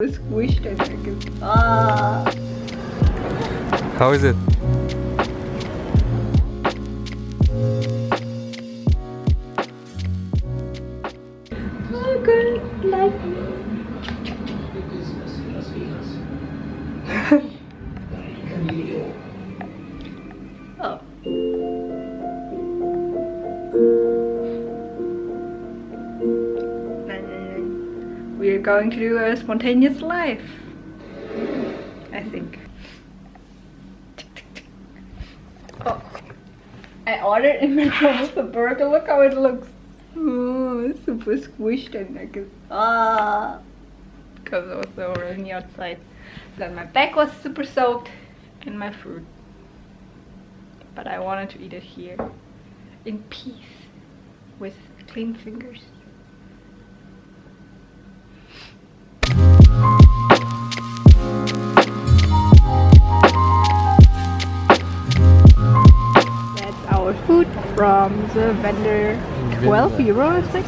squished and I can ah. How is it? oh good like oh going to do a spontaneous life I think. Oh I ordered in McDonald's a burger look how it looks. Oh super squished and I can ah. Because it was so rainy outside. Then my back was super soaked in my food. But I wanted to eat it here in peace with clean fingers our food from the vendor. 12 euro, I think.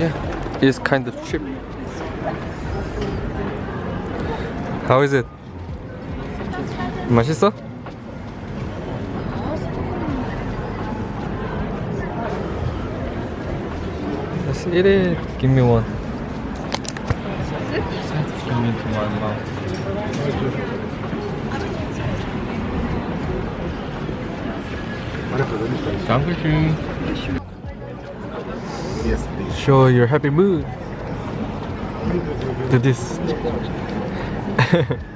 Yeah, it's kind of cheap. How is it? 맛있어? Let's eat it. Give me one. Give me to my mouth. Dankeschön. Yes, please. Show your happy mood. Do this.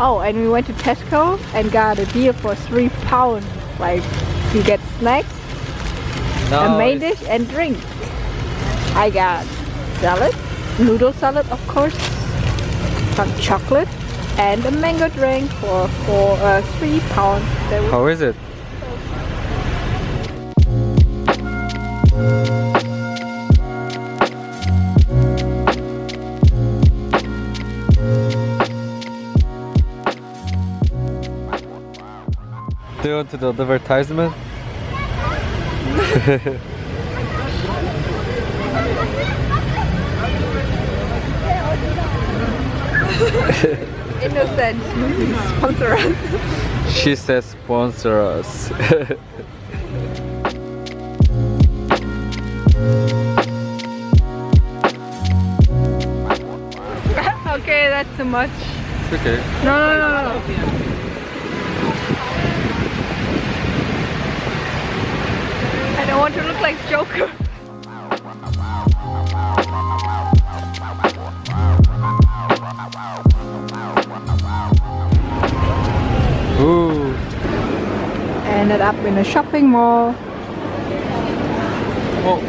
Oh, and we went to Tesco and got a deal for three pounds. Like, you get snacks, a main dish, and drink. I got salad, noodle salad, of course, some chocolate, and a mango drink for for uh, three pounds. How is it? Want to the advertisement? innocent sponsor us. She says sponsor us. okay, that's too much. It's okay. No, no, no, no. I don't want to look like Joker. Ooh. Ended up in a shopping mall. Oh.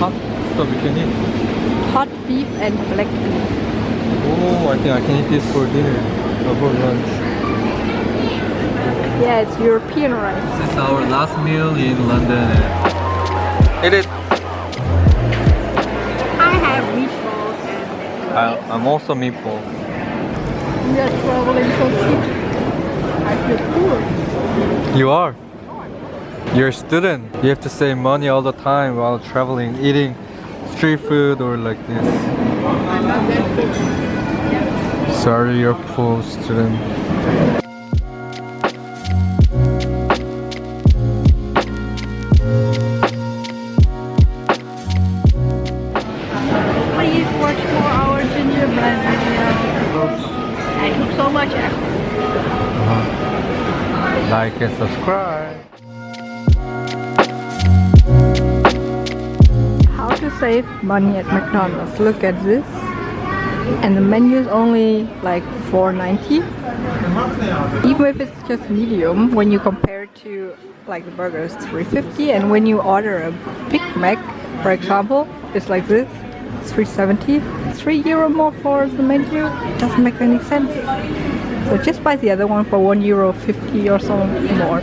Hot stuff you can eat. Hot beef and black beef. Oh, I think I can eat this for dinner or for lunch. Yeah, it's European rice. This is our last meal in London. Eat it. I have meatballs and I, I'm also meatball. we are traveling so cheap. I feel poor. You are. You're a student. You have to save money all the time while traveling, eating street food or like this. Sorry, you're poor student. Video. I took so much effort. Uh-huh. Like and subscribe. How to save money at McDonald's. Look at this. And the menu is only like 4.90. Even if it's just medium, when you compare it to like the burger is 3.50 and when you order a Big Mac, for example, it's like this. 370 3 euro more for the menu doesn't make any sense. So just buy the other one for one euro fifty or so more.